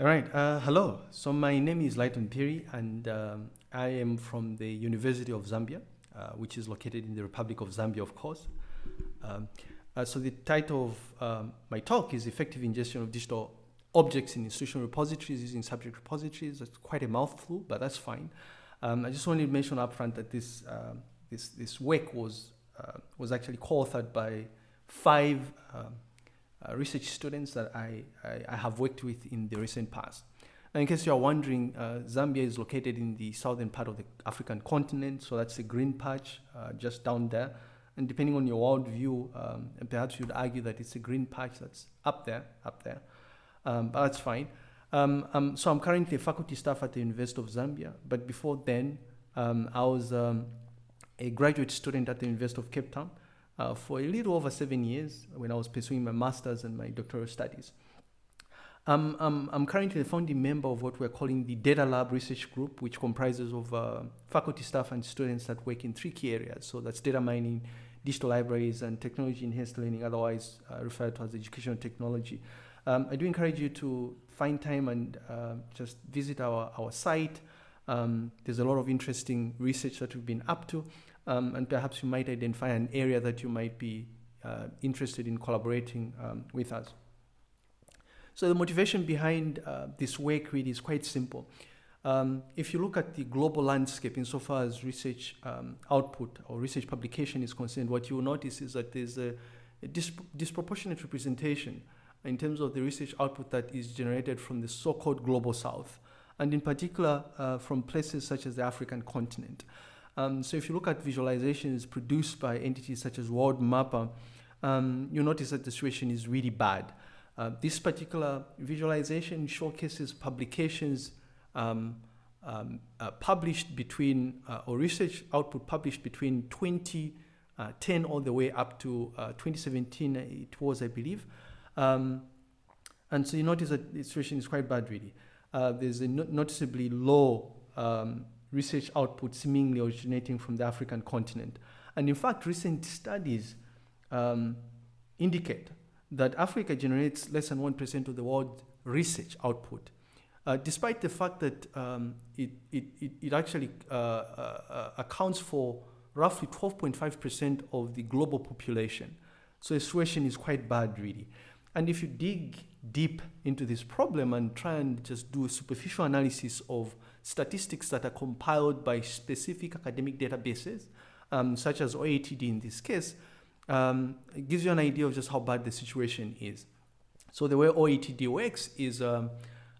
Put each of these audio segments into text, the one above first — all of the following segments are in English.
All right. Uh, hello. So my name is Lighton Phiri, and um, I am from the University of Zambia, uh, which is located in the Republic of Zambia, of course. Um, uh, so the title of um, my talk is Effective Ingestion of Digital Objects in Institutional Repositories using Subject Repositories. That's quite a mouthful, but that's fine. Um, I just wanted to mention upfront that this, um, this, this work was, uh, was actually co-authored by five um, uh, research students that I, I, I, have worked with in the recent past. Now, in case you are wondering, uh, Zambia is located in the southern part of the African continent, so that's the green patch uh, just down there. And depending on your world view, um, perhaps you'd argue that it's a green patch that's up there, up there. Um, but that's fine. Um, um so I'm currently a faculty staff at the University of Zambia, but before then, um, I was um, a graduate student at the University of Cape Town uh, for a little over seven years when I was pursuing my master's and my doctoral studies. Um, I'm, I'm currently a founding member of what we're calling the Data Lab Research Group, which comprises of uh, faculty staff and students that work in three key areas. So that's data mining, digital libraries, and technology enhanced learning, otherwise uh, referred to as educational technology. Um, I do encourage you to find time and uh, just visit our, our site. Um, there's a lot of interesting research that we've been up to um, and perhaps you might identify an area that you might be uh, interested in collaborating um, with us. So the motivation behind uh, this work really is quite simple. Um, if you look at the global landscape insofar as research um, output or research publication is concerned, what you will notice is that there's a, a disp disproportionate representation in terms of the research output that is generated from the so-called global south, and in particular uh, from places such as the African continent. Um, so if you look at visualizations produced by entities such as Worldmapper, um, you notice that the situation is really bad. Uh, this particular visualization showcases publications um, um uh, published between, uh, or research output published between 2010 uh, all the way up to uh, 2017, it was, I believe. Um, and so you notice that the situation is quite bad, really. Uh, there's a no noticeably low um, research output seemingly originating from the African continent. And in fact, recent studies um, indicate that Africa generates less than 1% of the world research output, uh, despite the fact that um, it, it, it, it, actually uh, uh, accounts for roughly 12.5% of the global population. So the situation is quite bad, really. And if you dig deep into this problem and try and just do a superficial analysis of statistics that are compiled by specific academic databases, um, such as OATD in this case, um, gives you an idea of just how bad the situation is. So the way OATD works is, um,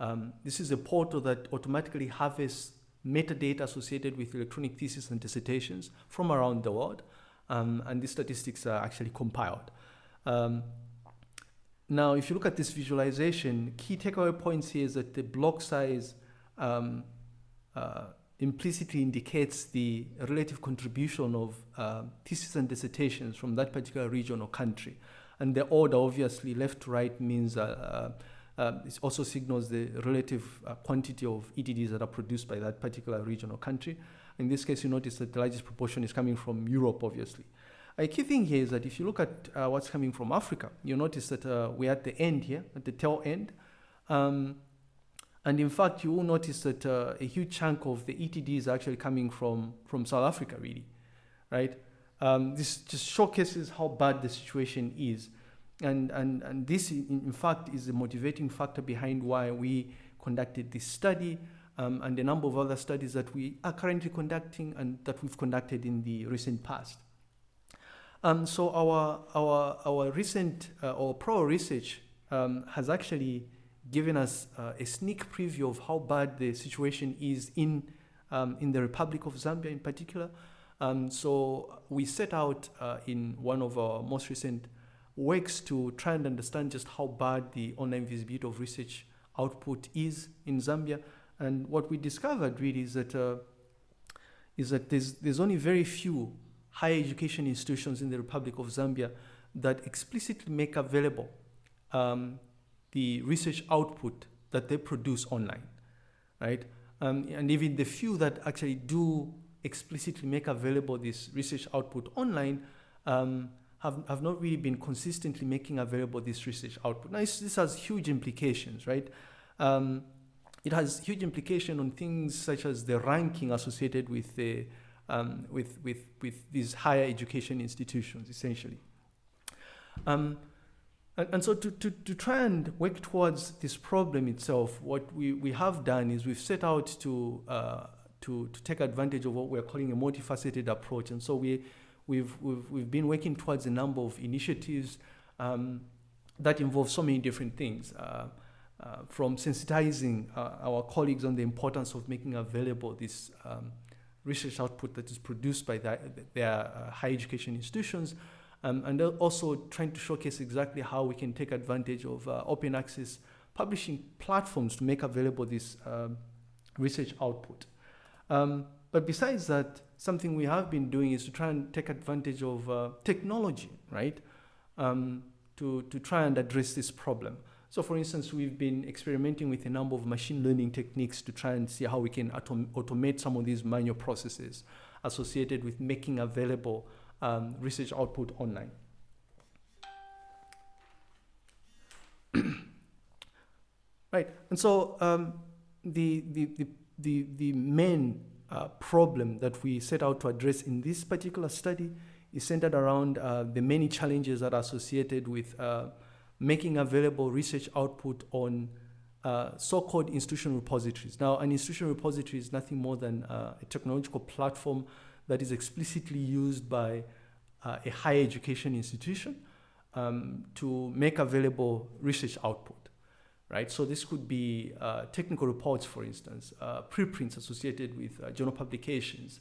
um, this is a portal that automatically harvests metadata associated with electronic theses and dissertations from around the world, um, and these statistics are actually compiled. Um, now, if you look at this visualization, key takeaway points here is that the block size um, uh, implicitly indicates the relative contribution of uh, theses and dissertations from that particular region or country. And the order, obviously, left to right means uh, uh, uh it also signals the relative uh, quantity of ETDs that are produced by that particular region or country. In this case, you notice that the largest proportion is coming from Europe, obviously. A key thing here is that if you look at what's coming from Africa, you notice that we're at the end here, at the tail end. Um, and in fact, you will notice that uh, a huge chunk of the ETD is actually coming from, from South Africa, really, right? Um, this just showcases how bad the situation is. And, and, and this, in, fact, is the motivating factor behind why we conducted this study um, and a number of other studies that we are currently conducting and that we've conducted in the recent past. Um, so our, our, our recent uh, or pro research um, has actually given us uh, a sneak preview of how bad the situation is in, um, in the Republic of Zambia in particular. Um, so we set out uh, in one of our most recent works to try and understand just how bad the online visibility of research output is in Zambia. And what we discovered really is that, uh, is that there's, there's only very few higher education institutions in the Republic of Zambia that explicitly make available um, the research output that they produce online, right? Um, and even the few that actually do explicitly make available this research output online um, have, have not really been consistently making available this research output. Now, this has huge implications, right? um, it has huge implication on things such as the ranking associated with the um, with, with, with these higher education institutions, essentially. Um, and, and, so to, to, to try and work towards this problem itself, what we, we have done is we've set out to, uh, to, to take advantage of what we're calling a multifaceted approach. And so we, we've, we've, we've been working towards a number of initiatives um, that involve so many different things. Uh, uh, from sensitizing uh, our colleagues on the importance of making available this um, research output that is produced by the, their uh, higher education institutions, um, and also trying to showcase exactly how we can take advantage of uh, open access publishing platforms to make available this um, research output. Um, but besides that, something we have been doing is to try and take advantage of uh, technology, right? Um, to, to try and address this problem. So for instance, we've been experimenting with a number of machine learning techniques to try and see how we can autom automate some of these manual processes associated with making available um, research output online. right, and so um, the, the, the, the, the main uh, problem that we set out to address in this particular study is centered around uh, the many challenges that are associated with uh, making available research output on uh, so-called institutional repositories. Now, an institutional repository is nothing more than uh, a technological platform that is explicitly used by uh, a higher education institution um, to make available research output, right? So this could be uh, technical reports, for instance, uh, preprints associated with uh, journal publications,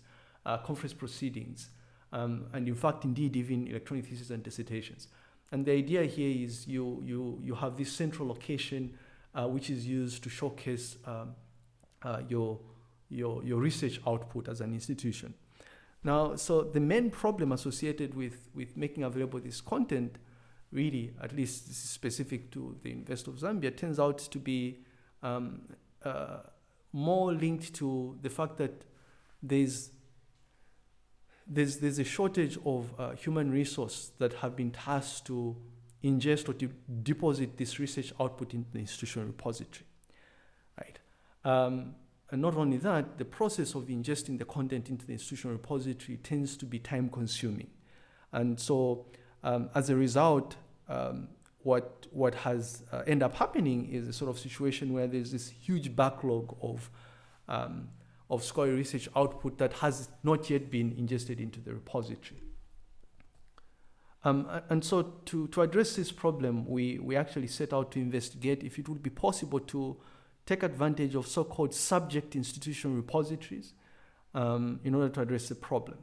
conference proceedings, um, and in fact, indeed, even electronic theses and dissertations. And the idea here is you, you, you have this central location uh, which is used to showcase um, uh, your, your, your research output as an institution. Now, so the main problem associated with, with making available this content, really, at least this is specific to the University of Zambia, turns out to be um, uh, more linked to the fact that there's there's, there's a shortage of uh, human resource that have been tasked to ingest or to deposit this research output in the institutional repository, right? Um, and not only that, the process of ingesting the content into the institutional repository tends to be time consuming. And so um, as a result, um, what, what has uh, ended up happening is a sort of situation where there's this huge backlog of um, of scholarly research output that has not yet been ingested into the repository. Um, and so to, to address this problem, we, we actually set out to investigate if it would be possible to take advantage of so-called subject institution repositories um, in order to address the problem.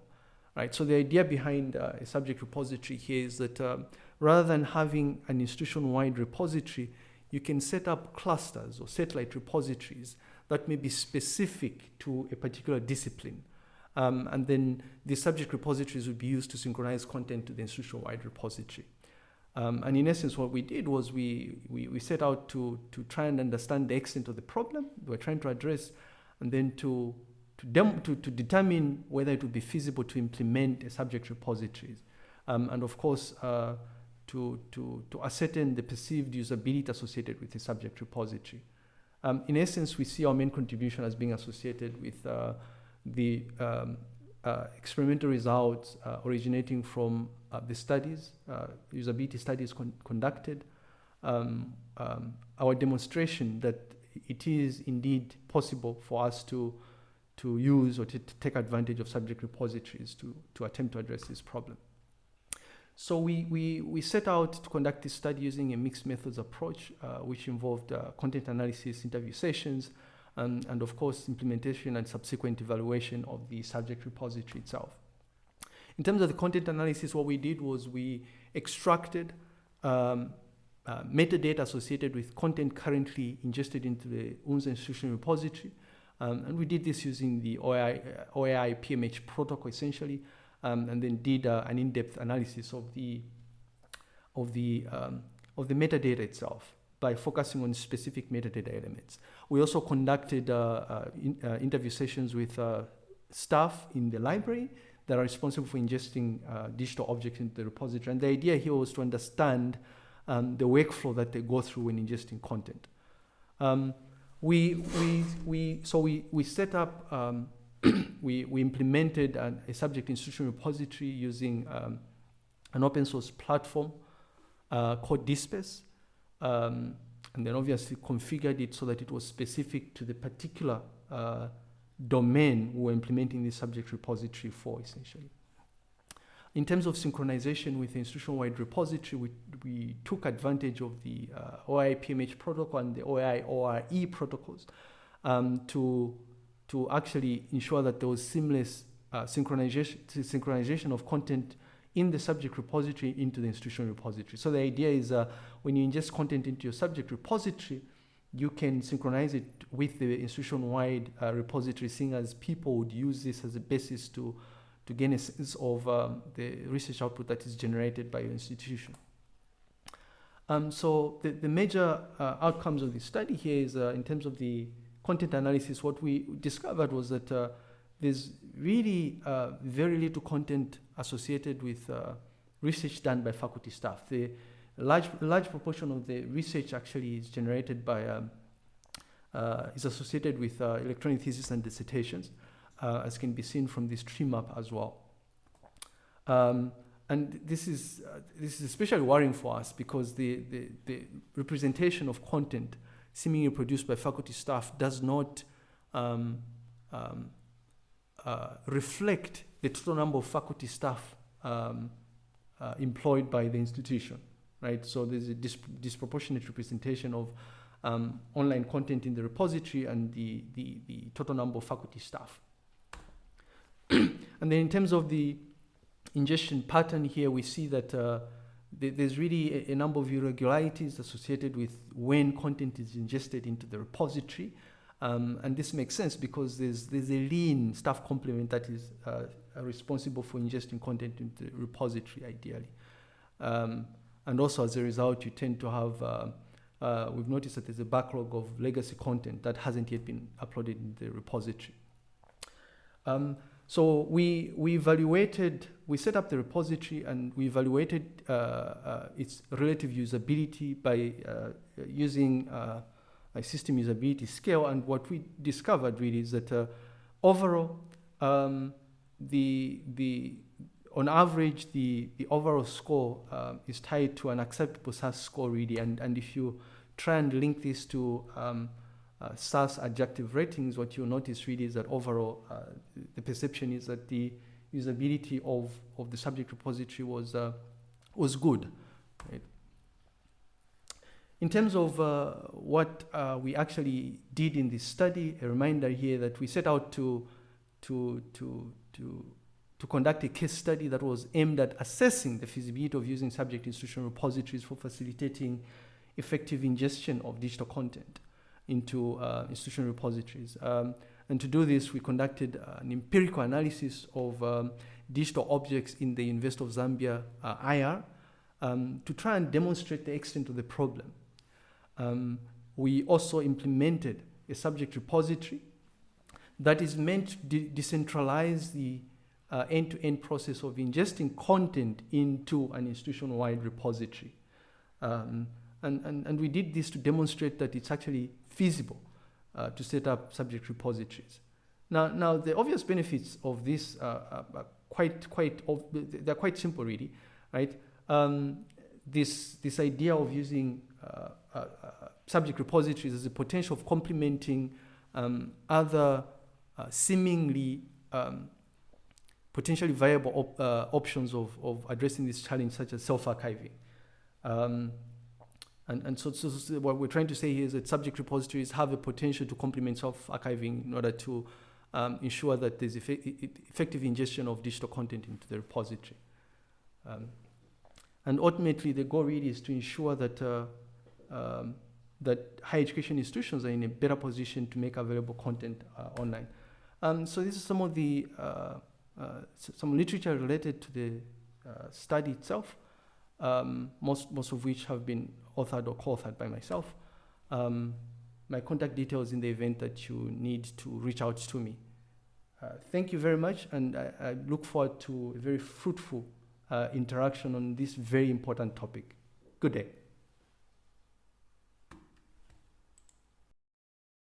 Right, so the idea behind uh, a subject repository here is that um, rather than having an institution-wide repository, you can set up clusters or satellite repositories that may be specific to a particular discipline. Um, and then the subject repositories would be used to synchronize content to the institution-wide repository. Um, and in essence, what we did was we, we, we, set out to, to try and understand the extent of the problem we're trying to address, and then to, to, to, to determine whether it would be feasible to implement a subject repositories. Um, and of course, uh, to, to, to ascertain the perceived usability associated with the subject repository. Um, in essence, we see our main contribution as being associated with uh, the um, uh, experimental results uh, originating from the studies, uh, usability studies con conducted, um, um, our demonstration that it is indeed possible for us to, to use or to, to take advantage of subject repositories to, to attempt to address this problem. So we, we, we set out to conduct this study using a mixed methods approach, uh, which involved uh, content analysis, interview sessions, and, and of course, implementation and subsequent evaluation of the subject repository itself. In terms of the content analysis, what we did was we extracted um, uh, metadata associated with content currently ingested into the UNZA institutional repository. Um, and we did this using the OAI, uh, OAI PMH protocol essentially, um, and then did uh, an in-depth analysis of the of the um, of the metadata itself by focusing on specific metadata elements. We also conducted uh, uh, in, interview sessions with staff in the library that are responsible for ingesting uh, digital objects into the repository. And the idea here was to understand um, the workflow that they go through when ingesting content. Um, we, we, we, so we, we set up, um, we, we implemented an, a subject institution repository using um, an open source platform uh, called DSpace. Um, and then obviously configured it so that it was specific to the particular uh, domain we were implementing the subject repository for, essentially. In terms of synchronization with the institution-wide repository, we, we took advantage of the uh, OAI PMH protocol and the OAI ORE protocols um, to, to actually ensure that there was seamless uh, synchronization, synchronization of content in the subject repository into the institutional repository. So the idea is uh, when you ingest content into your subject repository, you can synchronize it with the institution-wide uh, repository, seeing as people would use this as a basis to, to gain a sense of um, the research output that is generated by your institution. Um, so the, the major uh, outcomes of the study here is uh, in terms of the content analysis, what we discovered was that uh, there's really uh, very little content associated with uh, research done by faculty staff. The large, large proportion of the research actually is generated by, um, uh, is associated with uh, electronic thesis and dissertations, uh, as can be seen from this tree map as well. Um, and this is, uh, this is especially worrying for us because the, the, the, representation of content seemingly produced by faculty staff does not um, um, uh, reflect the total number of faculty staff um, uh, employed by the institution, right? So there's a dis disproportionate representation of um, online content in the repository and the, the, the total number of faculty staff. and then in terms of the ingestion pattern here, we see that uh, th there's really a, a, number of irregularities associated with when content is ingested into the repository. Um, and this makes sense because there's, there's a lean staff complement that is uh, responsible for ingesting content into the repository, ideally. Um, and also, as a result, you tend to have, uh, uh, we've noticed that there's a backlog of legacy content that hasn't yet been uploaded in the repository. Um, so we, we evaluated, we set up the repository and we evaluated uh, uh, its relative usability by uh, using a system usability scale. And what we discovered really is that uh, overall, um, the, the, on average, the, the overall score uh, is tied to an acceptable SUS score really. And, and if you try and link this to um, uh, SUS adjective ratings, what you'll notice really is that overall, uh, the perception is that the usability of, of the subject repository was, uh, was good. Right? In terms of uh, what we actually did in this study, a reminder here that we set out to, to, to, to, to conduct a case study that was aimed at assessing the feasibility of using subject institutional repositories for facilitating effective ingestion of digital content into uh, institutional repositories. Um, and to do this, we conducted uh, an empirical analysis of um, digital objects in the University of Zambia uh, IR um, to try and demonstrate the extent of the problem. Um, we also implemented a subject repository that is meant to de decentralize the uh, end-to-end -end process of ingesting content into an institution-wide repository. Um, and, and, and we did this to demonstrate that it's actually feasible uh, to set up subject repositories. Now, now the obvious benefits of this uh, are quite, quite, they're quite simple really, right? Um, this, this idea of using uh, uh, uh, subject repositories as a potential of complementing um, other uh, seemingly um, potentially viable op options of, of addressing this challenge, such as self-archiving. Um, and, and so, so, so, what we're trying to say here is that subject repositories have a potential to complement self-archiving in order to um, ensure that there's effective ingestion of digital content into the repository. Um, and ultimately, the goal really is to ensure that uh, um, that higher education institutions are in a better position to make available content uh, online. Um, so this is some of the uh, uh, some literature related to the uh, study itself, um, most, most of which have been authored or co-authored by myself. Um, my contact details in the event that you need to reach out to me. Uh, thank you very much, and I, I, look forward to a very fruitful uh, interaction on this very important topic. Good day.